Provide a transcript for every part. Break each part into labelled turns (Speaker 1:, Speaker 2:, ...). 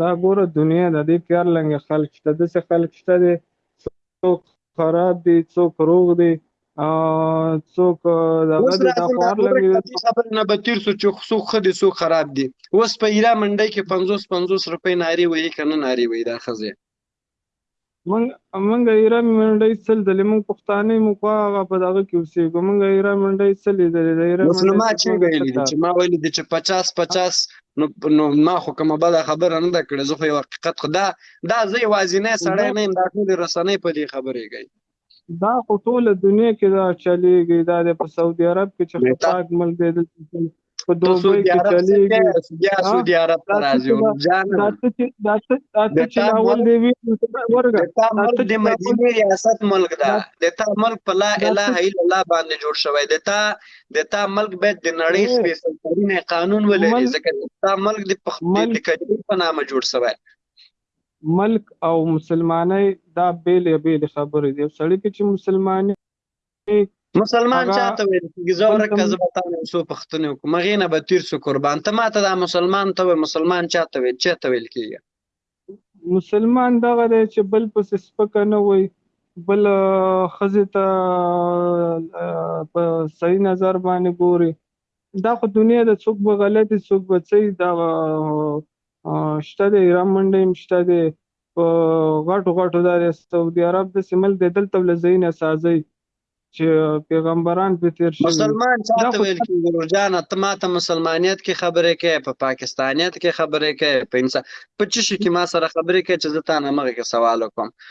Speaker 1: دا ګوره دنیا د دې پیار لنګ خلک شته د څه خلک شته دي څوک خراب دي څوک روغ دي څوک دا غږ
Speaker 2: دا
Speaker 1: خور
Speaker 2: لګي خبر نه به تیر سو چې څوک خدي څوک خراب دي اوس په ایرا منډي کې 50 50 روپۍ ناری وې کنه ناری وې دا خزه
Speaker 1: مونږ مونږ ایران منډي سل دل مونږ پښتانه مو خو هغه په دغه کې اوسېږو مونږ ایران منډي سل دل د ایران
Speaker 2: منډي ما چې ویل دي چې ما ویل دي چې 50 50 نو نو ما خو کومه بل خبره نه ده کړې زه خو یو حقیقت خدا دا زه یوازې نه سړی نه دا ټول رسنۍ په دې خبرې کوي
Speaker 1: دا خو ټوله دنیا کې دا چلیږي دا د په سعودي عرب کې چې خطاک ملک دی دلته په دوبۍ کې چلیږي
Speaker 2: بیا سعودي عرب ته راځي جان
Speaker 1: دا څه دا څه چې
Speaker 2: اول
Speaker 1: دی وی ورګه دا څه
Speaker 2: د مدینه ریاست ملک
Speaker 1: دا
Speaker 2: د تا ملک په لا اله الا الله باندې جوړ شوی د تا د تا ملک به د نړۍ سپیڅلترین قانون ولري ځکه تا ملک د پخپل کډې په نامه جوړ شوی
Speaker 1: ملک او مسلمانۍ دا بېلې بېلې خبرې دي. یو سړي ته چې مسلماني وي
Speaker 2: مسلمان
Speaker 1: هغه
Speaker 2: چاته ویل کیږي ځه
Speaker 1: بل
Speaker 2: ورکه
Speaker 1: ته
Speaker 2: زه به تا نه یو څو پوښتنې وکړم هغې نه به تیر سو قربان ته ماته دا مسلمان ته وایې مسلمان چاته ویل چه ته ویل کیږي
Speaker 1: مسلمان دغه دی چې بل پسې سپکه نه وایي بل ښځې ته په صحیح نظر باندې ګوري دا خو دنیا ده څوک به غله دي څوک به څه دا شته دی ایران منډه هم شته دی په غټو غټو دا دی سعودي عرب داسې ملک دی دلته له ځایونه سازوي چې پیغمبران پرې تېر شوي
Speaker 2: مسلمان
Speaker 1: چا ته
Speaker 2: ویل کېږي ورور جانه ته ما ته مسلمانیت کې خبرې کوې په پاکستانیت کې خبرې کوې په انسان په څه شي کې ما سره خبرې کوې چې زه تا نه مخکې سوال وکړم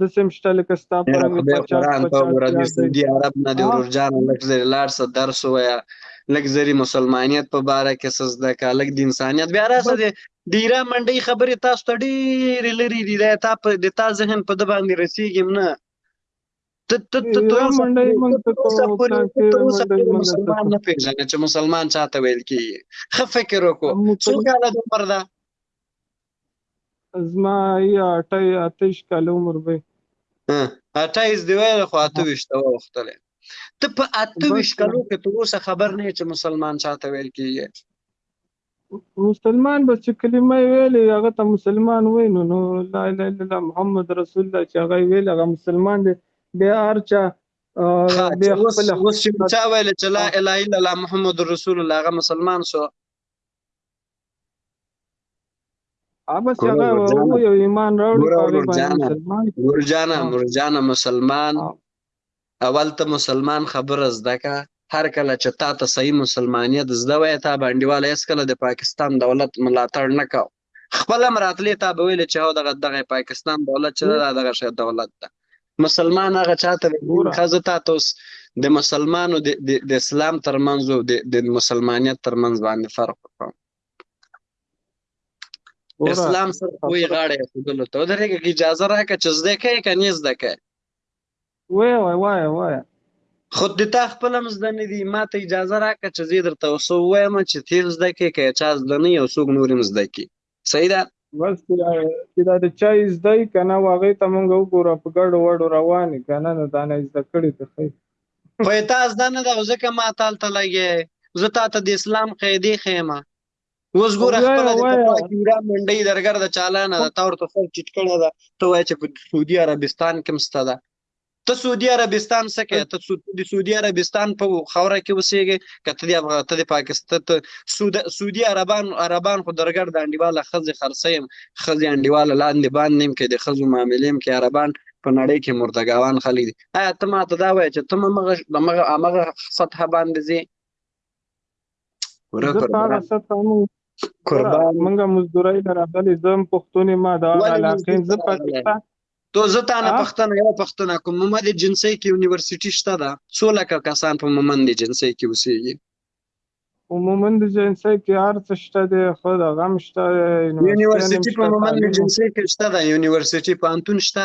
Speaker 1: د سیم شته لکه ستا په رنګ
Speaker 2: خدای
Speaker 1: پچاس
Speaker 2: قرآن ته
Speaker 1: پچاس
Speaker 2: وګوره د
Speaker 1: یاد دی
Speaker 2: سعودي عرب نه دی
Speaker 1: ها
Speaker 2: ورور جانه لږ لرې لاړ شه درس ووایه لږ زری مسلمانیت په باره کې څه زده کړه لږ د انسانیت بیا راشه بس د د ایران منډۍ خبرې تاسو ته ډېرې لرې دي دا تا په د تا ذهن په ده باندې رسېږي هم نه ته ته ته تر
Speaker 1: ایران
Speaker 2: اوسه
Speaker 1: منډۍ
Speaker 2: پورې ته
Speaker 1: موږ
Speaker 2: ته تر اوسه
Speaker 1: کوو
Speaker 2: پورې ته تر کانکریټه اوسه
Speaker 1: منډۍ
Speaker 2: پورې
Speaker 1: موږ ته
Speaker 2: مسلمان
Speaker 1: کوو
Speaker 2: نه پېژنې چې مسلمان چاته ویل کېږي ښه فکر وکړو څو مسل کاله د عمر ده
Speaker 1: زما ای اټای اتش کاله عمر به
Speaker 2: اټای از دی ویل خو اته وشت او وختلې ته په اته
Speaker 1: وشت
Speaker 2: کلو کې تر اوسه خبر نه چې مسلمان چاته ویل کیږي
Speaker 1: مسلمان بس چې کلمه ویلې هغه ته مسلمان وای نو نو لا اله الا الله محمد رسول الله چې هغه ویل هغه مسلمان دی بیا
Speaker 2: ارچا
Speaker 1: بیا
Speaker 2: خپل اوس چې چا ویل چې لا اله الا الله محمد رسول الله هغه مسلمان شو
Speaker 1: بس هغه وو یو ایمان راوړي په هغه باندې مسلمان ورجانا
Speaker 2: ورجانا مسلمان اول ته مسلمان خبره زده کا هر کله چې تا ته صحیح مسلمانیت زده وای تا باندې والا اس کله د پاکستان دولت ملاتړ نه کاو خپل مراتلې تا به ویل چې هو دغه دغه پاکستان دولت چې دغه شی دولت ده مسلمان هغه چاته
Speaker 1: ویل
Speaker 2: خزه تا توس د مسلمانو د د اسلام ترمنځ او د د مسلمانیت ترمنځ باندې فرق وکړم اسلام سره وی غاړه خودلو ته درېږي کی اجازه راکړه چې زده کې کني زده کې
Speaker 1: وای وای وای وای
Speaker 2: خود د تا خپل هم زده نه دي ما ته اجازه راکړه چې زه درته اوس وایم چې تیر زده کې که چا زده نه یو څوک نور هم زده کې صحیح ده
Speaker 1: بس چې دا د چا یې زده یي که نه و هغې ته مونږ وګوره په ګډو وډو روان یي که نه نو دا نه یې زده کړي ته ښه
Speaker 2: خو یې تا زده نه ده او ځکه ما تا هلته لګیا یې زه تا ته د اسلام قاعدې ښیم اوس ګوره خپله د پخوا کیورا منډۍ درګرده چالانه ده تا ورته سر چټ کړی ده ته وایې چې په سعودي عربستان کې هم سته ده ته سعودي عربستان څه کې ته د سعودي عربستان په خوره کې وسیږي کته د افغان ته د پاکستان ته سعودي سعودي عربان عربان خو درګړ د انډیواله خزي خرسیم خزي انډیواله لاندې باندې نیم کې د خزو معاملې کې عربان په نړۍ کې مرتګاوان خلک دي آیا ته ماته دا وایې چې ته مغه مغه سطح باندې
Speaker 1: زی ورکه
Speaker 2: قربان
Speaker 1: قربان منګه مزدورای لراغلی زم پښتونې ما
Speaker 2: دا
Speaker 1: علاقې زه پاکستان
Speaker 2: تو زه تا نه پښتنه یو پښتنه کوم مومند جنسي کې یونیورسيټي شته ده څو لکه کسان په مومند جنسي کې اوسېږي
Speaker 1: په مومند جنسي کې هر څه شته دی خو د غم شته
Speaker 2: یونیورسيټي په مومند جنسي کې شته ده یونیورسيټي په
Speaker 1: انتون شته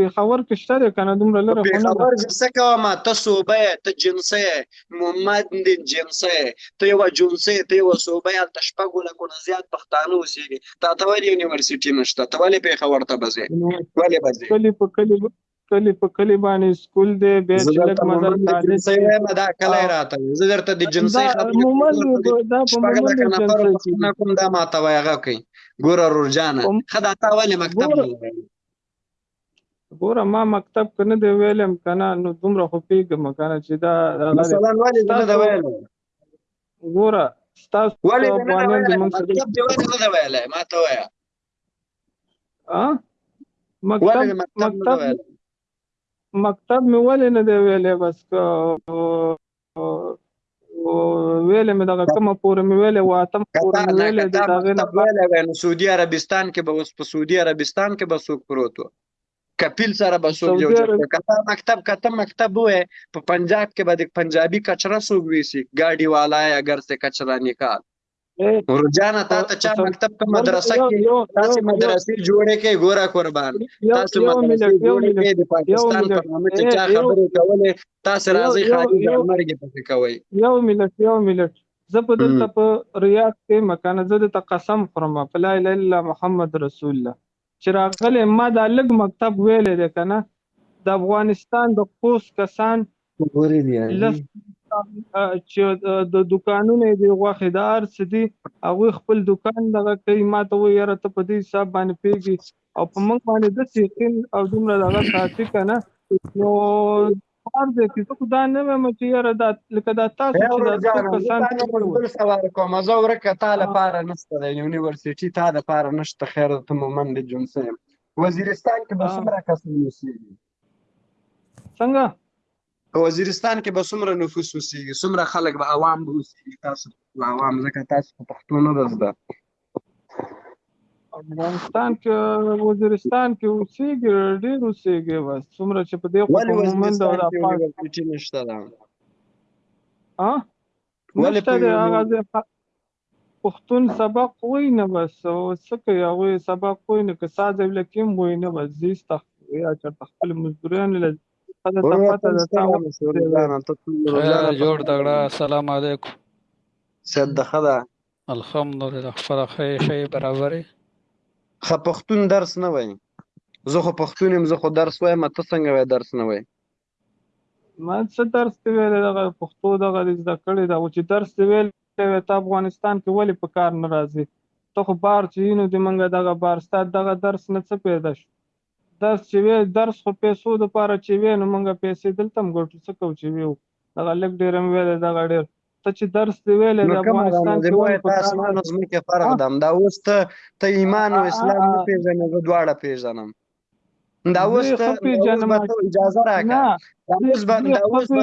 Speaker 1: پېښور کې شته دی کنه دومره لره خو نه پېښور
Speaker 2: کې څه کوم ته صوبه ته جنسه محمد دین جنسه ته یو جنسه ته یو صوبه ته شپږ لکو نه زیات پښتانه اوسېږي تا ته ولې یونیورسيټي نشته ته ولې پېښور ته بځې ولې بځې
Speaker 1: کلی په کلی کلی په کلی باندې سکول دی بیا چې لږ مزل کالج دی
Speaker 2: دا کلی راته زه درته د
Speaker 1: جنسي
Speaker 2: خبرې
Speaker 1: دا په مومند جنسي
Speaker 2: کوم دا ماته وایي هغه کوي ګوره رورجانه خدا تا ولې مکتب نه
Speaker 1: ګوره ما مکتب کې نه دی ویلم که نه نو دومره خو پوهېږم که نه چې دا
Speaker 2: مثلا ولې نه ده ویلی
Speaker 1: ګوره ستاسو
Speaker 2: ولې نه ده ویلی مکتب دې ولې نه ده ویلی ما ته وایه
Speaker 1: مکتب
Speaker 2: مکتب
Speaker 1: مکتب مې ولې نه دی ویلی بس که ویلې مې دغه کومه پورې مې ویلې و اتم پورې مې ویلې د دغه نه
Speaker 2: ویلې وای نو سعودي عربستان کې به اوس په سعودي عربستان کې به څوک پروت و کپیل سره به څوک یو ځای کته مکتب کته مکتب وې په پنجاب کې به د پنجابي کچره څوک ویسي ګاډي والا اگر څه کچره نکال ورجانه تا ته چا مکتب په مدرسه کې تاسو مدرسې جوړې کې ګوره قربان تاسو مدرسې جوړې کې د پاکستان په نامه چې چا خبرې کولې تاسو راځي خاري
Speaker 1: د
Speaker 2: مرګ په کوي
Speaker 1: یو ملت یو ملت زه په دلته په ریاض کې مکان زه د قسم خورم په لا اله الا محمد رسول الله چې راغلې ما دا لږ مکتب ویلې دی کنه د افغانستان د قوس کسان غوري دي لس چې د دکانونه دی غوخه د ارس دي هغه خپل دکان دغه کوي ما ته وي یاره ته په دې حساب باندې پیږي او په موږ باندې د سیقین او دومره دغه ساتي کنه نو کار دی چې زه خو دا نه وایم چې یاره دا لکه دا تاسو چې دا څو کسان تا نه
Speaker 2: بل سوال کوم زه ورکه تا لپاره نشته د یونیورسيټي تا لپاره نشته خیر ته مو من د جون سیم وزیرستان کې به څومره کسان اوسېږي
Speaker 1: څنګه په
Speaker 2: وزیرستان کې به څومره نفوس اوسېږي څومره خلک به عوام به اوسېږي تاسو عوام ځکه تاسو په پښتو نه ده زده
Speaker 1: افغانستان کې وزیرستان کې اوسېږي ډېر اوسېږي بس څومره چې په دې
Speaker 2: خو
Speaker 1: په مومند او
Speaker 2: د
Speaker 1: افغان
Speaker 2: یونیورسټي نشته ده
Speaker 1: ها نشته دی هغه ځای پښتون سبق وای نه بس او څه کوي هغوی سبق وای نه که ساز او لکیم وای نه بس زیس تخت یا چېرته خپل مزدوریان له ته پته ده تا
Speaker 3: جوړ تګړه السلام علیکم
Speaker 2: سید د ښه ده
Speaker 3: الحمدلله خپله ښه یې ښه یې برابر یې
Speaker 2: ښه پښتون درس نه وایي زه خو پښتون یم زه خو درس وایم ته څنګه وایې درس نه وایې
Speaker 1: ما څه درس دی ویلی دغه پښتو دغه دې زده کړې ده او چې درس دی ویلی وی ته افغانستان کې ولې په کار نه راځې ته خو بار چې یې نو د موږ دغه بار ستا دغه درس نه څه پیدا شو درس چې وې درس خو پيسو د پاره چې وې نو مونږ پيسې دلته هم ګټو څه کوو چې وې دغه لږ ډېر هم ویلې دغه ډېر ته چې درس دی ویلې د افغانستان کې ولې په
Speaker 2: اسمان او ځمکې فرق ده دا اوس ته ته ایمان او اسلام نه پیژنې زه دواړه پیژنم دا اوس ته اجازه راکړه دا اوس به دا اوس به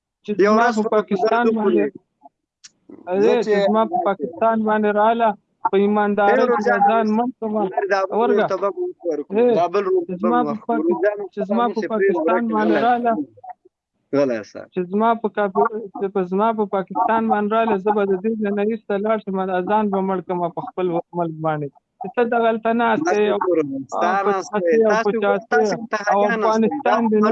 Speaker 1: چې
Speaker 2: یو راز
Speaker 1: په پاکستان باندې زه چې ما په پاکستان باندې رااله په ایماندارۍ کې ځان مم کوم ورګه چې زما په پاکستان باندې رااله
Speaker 2: غلی سه
Speaker 1: چې زما په کافي چې په زما په پاکستان باندې رااله زه به د دې نه ایسته لاړ شم ځان به مړ کوم په خپل ملک باندې ته د غلطه نه استه او افغانستان
Speaker 2: دې نه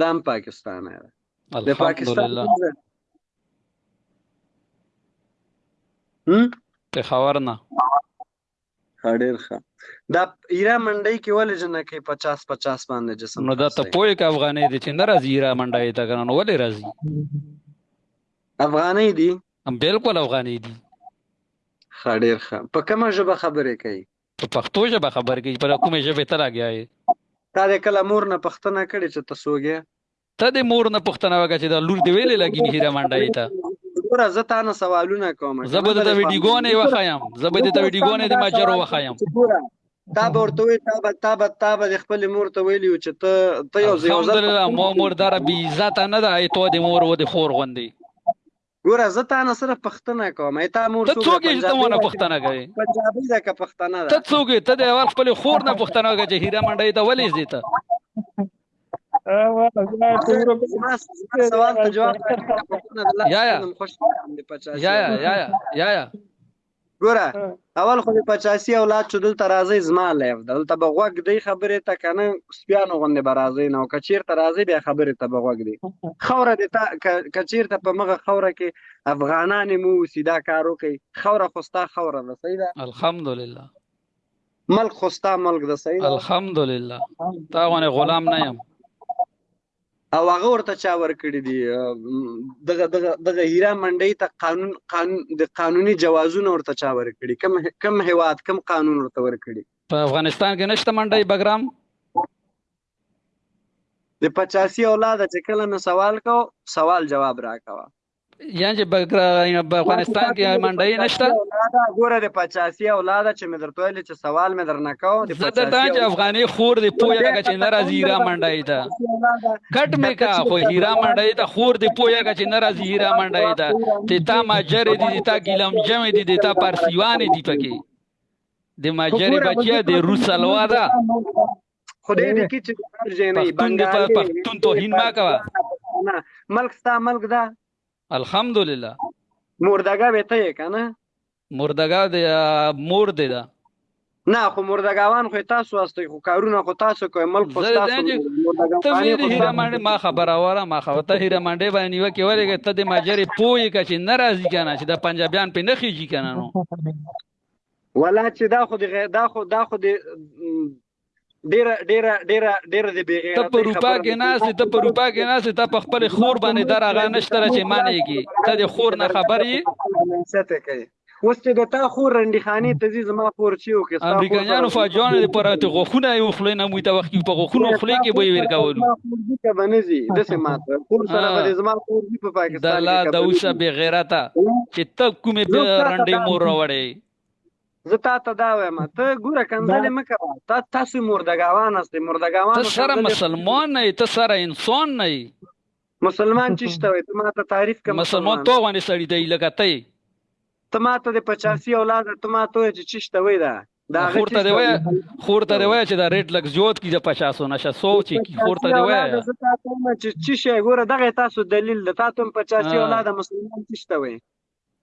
Speaker 2: دا هم پاکستان دی د پاکستان
Speaker 3: پېښور نه ښه
Speaker 2: ډېر ښه دا ایرا منډۍ کې ولې جنکې پچاس پچاس باندې جسم
Speaker 3: نو دا ته پوهې که افغانۍ دی چې نه راځي ایرا منډۍ ته که نو ولې راځي
Speaker 2: افغانۍ دي
Speaker 3: بلکل افغانۍ دي ښه
Speaker 2: ډېر ښه په کومه ژبه خبرې کوي
Speaker 3: په پښتو ژبه خبر کې پر کومې ژبې ته راګیا یې
Speaker 2: تا د کله مور نه پښتنه کړې چې ته سوګې
Speaker 3: ته د مور نه پښتنه وکړه چې دا لور دی ویلې لګی نه هیره منډه یې ته
Speaker 2: ګوره زه تا نه سوالونه کوم
Speaker 3: زه به د ویډیوګونه وخایم زه به د ویډیوګونه د ماجر وخایم
Speaker 2: تا به ورته وی تا به تا به تا به خپل مور ته ویلی چې ته ته یو ځای
Speaker 3: الحمدلله مو مور دار بی عزت نه ده ای تو د مور و د خور غوندي
Speaker 2: ګوره زه تا نه صرف پښتنه کوم ای تا مور
Speaker 3: ته څوګه چې ته ونه پښتنه کوي
Speaker 2: پنجابي ده که پښتنه ده
Speaker 3: ته څوګه ته د اول خپل خور نه پښتنه کوي چې هیره منډي ته ولې زی ته
Speaker 2: سوال ته جواب
Speaker 3: یا یا یا یا یا
Speaker 2: ګوره اول خو د پچاسی اولاد چې دلته راځي زما لایف دلته به غوږ دی خبرې ته که نه سپیانو غوندې به راځي نه او که چېرته راځي بیا خبرې ته به غوږ دی خوره د تا که چېرته په مغه خوره کې افغانان مو اوسي دا کار وکړي خوره خو ستا خوره ده صحیح ده
Speaker 3: الحمدلله
Speaker 2: ملک خو ستا ملک ده صحیح ده
Speaker 3: الحمدلله تا غوانې غلام نه یم
Speaker 2: او هغه ورته چا ورکړي دي دغه دغه دغه هیرا منډي ته قانون قانون د قانوني جوازونه ورته چا ورکړي کم کم هواد کم قانون ورته ورکړي
Speaker 3: په افغانستان کې نشته منډي بګرام
Speaker 2: د 85 اولاده چې کله مې سوال کو سوال جواب راکوه
Speaker 3: یان چې په افغانستان کې منډي نشته دا
Speaker 2: ګوره د پچاسي اولاد چې مې درته ویل چې سوال مې درنه کاو
Speaker 3: د پچاسي دا چې افغاني خور دی پوهه لګه چې ناراضي را منډي دا کټ مې کا خو هیرا منډي دا خور دی پوهه لګه چې ناراضي هیرا منډي دا ته تا ماجر دي تا ګیلم جمع دي تا پارسیوان دي پکې د ماجر بچیا د روس الوا دا
Speaker 2: خدای دې کی چې هر
Speaker 3: ځای نه بنګال پښتون توهین ما کوا
Speaker 2: ملک ستا ملک دا
Speaker 3: الحمدلله
Speaker 2: مردګا به ته کنه
Speaker 3: مردګا د مور دی دا
Speaker 2: نه خو مردګاوان خو تاسو واستي خو کارونه خو تاسو کوی ملک خو تاسو
Speaker 3: ته ویری هیره منډه ما خبره وره ما خو ته هیره منډه باندې نیو کې ورګه ته د ماجری پوی کچ ناراضی کنه چې د پنجابیان په نخیږي کنه نو
Speaker 2: ولا چې دا خو د غیر دا خو دا خو د ډیره ډیره ډیره ډیره د بیغه
Speaker 3: ته په روپا کې ناس ته په روپا کې ناس ته په خپل خور باندې دراغه نشته چې مانېږي ته د خور نه خبرې
Speaker 2: سته کوي اوس چې د تا خور رنډي خاني ته زی زما خور چې او کې
Speaker 3: امریکایانو فاجوان لپاره ته غوخونه یو خلې نه مو ته وخت په غوخونو خلې کې به ورکاولو ځکه
Speaker 2: به نه ځي داسې ماته کور سره به زما کور دي په پاکستان
Speaker 3: کې الله د اوسه بې غیرته چې ته کومې به رنډې مور راوړې
Speaker 2: زه تا ته دا وایم ته ګوره کنځلې مه کوه تا تاسو مردګاوان هستې مردګاوان
Speaker 3: ته سره مسلمان نه ته سره انسان نه
Speaker 2: مسلمان چې شته وي ته ما ته تعریف کوم
Speaker 3: مسلمان تو باندې سړی دی لکه ته
Speaker 2: ته ما ته د 85 اولاد ته ما ته چې چشته وای دا
Speaker 3: دا خور ته دی وای خور ته دی وای چې دا ریټ لګ زیات کی د 50 نه شه سو چې کی خور ته دی وای دا زه تاسو ما
Speaker 2: چې چې شي ګوره دغه تاسو دلیل د تاسو 50 اولاد مسلمان تشته وای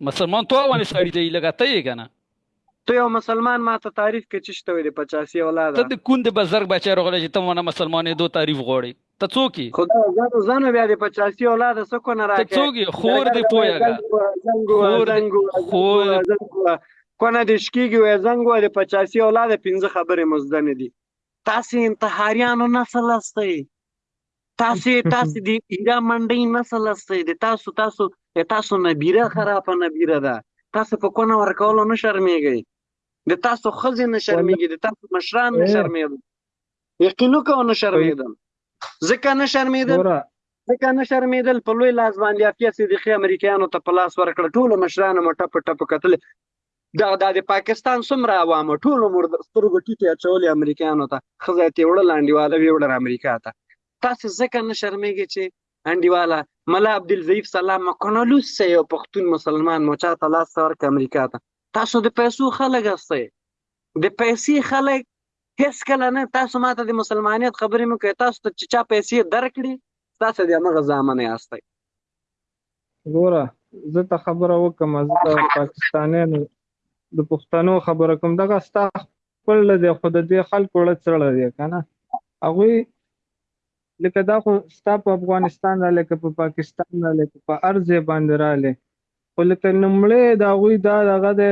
Speaker 3: مسلمان تو ونه سړی دی لګا ته یې کنه
Speaker 2: ته یو مسلمان ما ته تعریف کې چشته وي د 85 اولاد
Speaker 3: ته د کند بزرګ بچی رغله چې ته ونه مسلمانې دو تعریف غوړي ته څوک یې
Speaker 2: خدا زنو زنو بیا د پچاسی اولاد څه کو نه راکې
Speaker 3: ته څوک یې خور دې پویګا
Speaker 2: خور دې خور کونه دې شکیږي وې زنګ وې د پچاسی اولاد پنځه خبرې مزده نه دي تاسو انتحاریانو نسل استئ تاسو تاسو د ایرا منډي نسل استئ د تاسو تاسو تاسو نبیره خراب نبیره ده تاسو په کونه ورکولو نه شرمېږئ د تاسو خزې نه شرمېږي د تاسو مشران نه شرمېږي یقین وکړه نه شرمېدل ځکه نه شرمېدل ځکه نه شرمېدل په لوی لاس باندې عافیه صدیقي امریکایانو ته په لاس ورکړه ټولو مشرانو مو ټپ ټپ کتل دا د پاکستان څومره عوام ټول عمر سترګو ټیټې اچولې امریکایانو ته خزه ته وړل انډیواله ویوړل امریکا ته تاسو ځکه نه شرمېږئ چې انډیواله ملا عبدالضعیف سلام مکنلوس سه یو پښتون مسلمان مو چاته لاس ورک امریکا ته تاسو د پیسو خلک هستئ د پیسې خلک هیڅ کله نه تاسو ماته د مسلمانیت خبرې مو کوي تاسو ته چې چا پیسې درکړي تاسو د هغه ځامن یاست
Speaker 1: ګوره زه ته خبره وکم زه د پاکستانیانو د پښتنو خبره کوم دغه ستا خپل دی خو د دې خلکو له څړه دی کنه هغه لکه دا خو ستا په افغانستان را لکه په پاکستان را لکه په ارزه باندې را لې خو لکه نمړې دا غوي دا دغه ده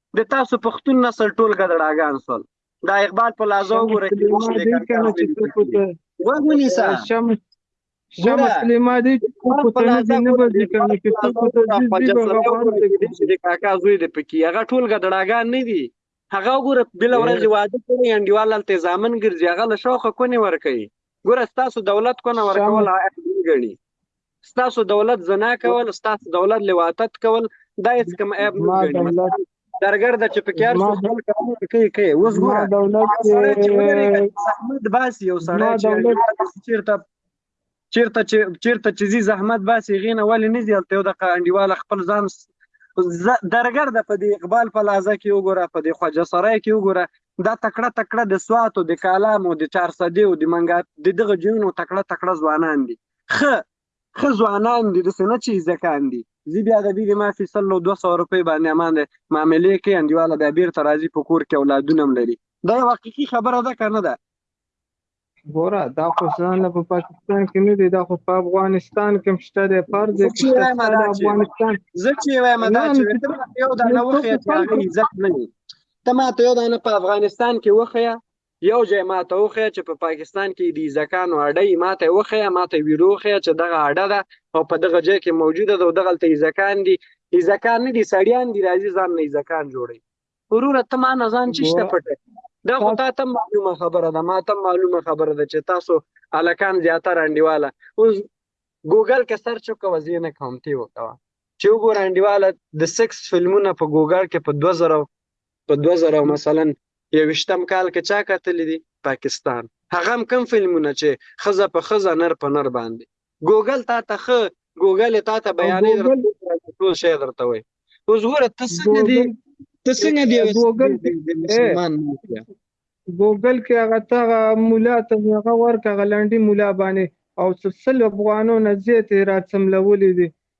Speaker 1: د
Speaker 2: تاسو پښتون نسل ټول ګدړاګان سول دا اقبال په لازو ګوره کې مو دې کار کوي وګونی سا
Speaker 1: شمس شمس سلیما دی چې په تنه دې نه بځي کنه چې
Speaker 2: څه په دې دې په غوړ کې چې کاکا زوی دې پکې هغه ټول ګدړاګان نه دي هغه ګوره بل ورځ واده کوي انډیوال هلته ځامن ګرځي هغه له شوقه کونې ورکوي ګوره ستاسو دولت کونه ورکول غني ستاسو دولت زنا کول ستاسو دولت لواطت کول دا هیڅ کوم عیب نه ما ګڼي دولت مثلا درګر د چې پکې هر ما څوک خپل کارونه کوي کوي اوس ما ګوره
Speaker 1: دولت هغه سړی چې ودرېږي چې
Speaker 2: زحمت باسي یو سړی ما چې دولت انډیوال چیرته چیرته چې چیرته چې ځي زحمت باسي هغې نه ولې نه ځي هلته یو دقه انډیواله خپل ځان س- ز- درګر ده په دې اقبال پلازه کې وګوره په دې خواجه سرای کې وګوره دا تکړه تکړه د سواتو د کالامو د چارسدیو د منګا د دغه جنونو تکړه تکړه ځوانان دي خه خه ځوانان دي داسې نه چې زکان دي زی بیا د دې ما فی سلو 200 روپۍ باندې امان ده معاملې کې انډیواله بیا بیرته راځي په کور کې اولادونه هم لري دا یو حقیقي خبره ده که نه ده
Speaker 1: ګوره دا خو ځان له په پاکستان کې نه دی دا خو په افغانستان کې مشته دی فرض دی چې وایم دا افغانستان
Speaker 2: زه چې وایم دا چې یو دا نه وخت ته ما ته یو دا نه په افغانستان کې وخیا یو ځای ماته وښیه چې په پاکستان کې د ایزکانو اډه یې ماته یې وښیه ماته یې ویډیو وښیه چې دغه اډه ده او په دغه ځای کې موجوده ده او دغلته ایزکان دي ایزکان نه دي سړیان دي راځي ځان نه ایزکان جوړوي وروره ته ما نه ځان چی شته پټه دا خو تا ته معلومه خبره ده ما ته معلومه خبره ده چې تاسو الکان زیاتره انډیواله اوس ګوګل کې سرچ وکوه زه نه کوم تی وکوه چې وګوره انډیواله د سکس فلمونه په ګوګل کې په 2000 په دوه زره او مثلا یوویشتم کال کې چا کتلي دي؟ پاکستان هغه هم کوم فلمونه چې ښځه په ښځه نر په نر باندې ګوګل تا ته ښه ګوګل یې تا ته بیانوي ګوګل درته ټول شی درته وایي اوس ګوره ته څنګه دي
Speaker 1: ګوګل ته څنګه دي یو ګوګل
Speaker 2: کې د اې مسلمان ناست یې. ګوګل کې
Speaker 1: هغه ته هغه مولا
Speaker 2: ته هغه ورکه هغه لنډي مولا باندې
Speaker 1: او څه سل افغانو نه
Speaker 2: زیاتې راڅملولې دي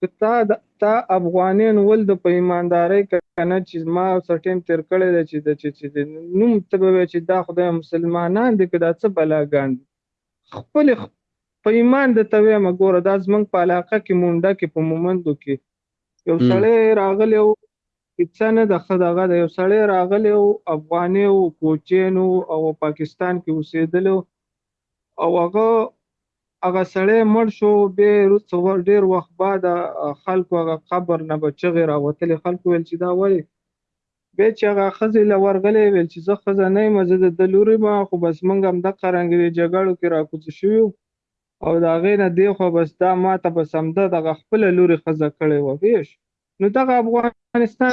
Speaker 2: که تا د
Speaker 1: تا افغانین ول د په ایماندارۍ کنه چی ما څه ټیم تیر کړی دی چی د چی چی د نوم ته به وای چی دا خدای مسلمانان دی که دا څه بلا ګان دی خپل په ایمان د ته وایم ګوره دا زمنګ په علاقه کی مونډه کی په مومندو کی یو سړی راغلی او څه نه د خدغه د یو سړی راغلی او افغاني او کوچین او پاکستان کې اوسېدل او هغه هغه سړی مړ شو به رسو ډیر وخت بعد خلکو هغه قبر نه بچغه راوتل خلکو ول چې دا ولی به چې هغه خزه لورغلې ول چې زه خزه نه مزه د دلوري ما خو بس منګ هم د قرنګ وی جګړو کې راکوز شو او دا غینه دی خو بس دا ما ته بس هم د دغه خپل لوري خزه کړي و ویش نو دغه افغانستان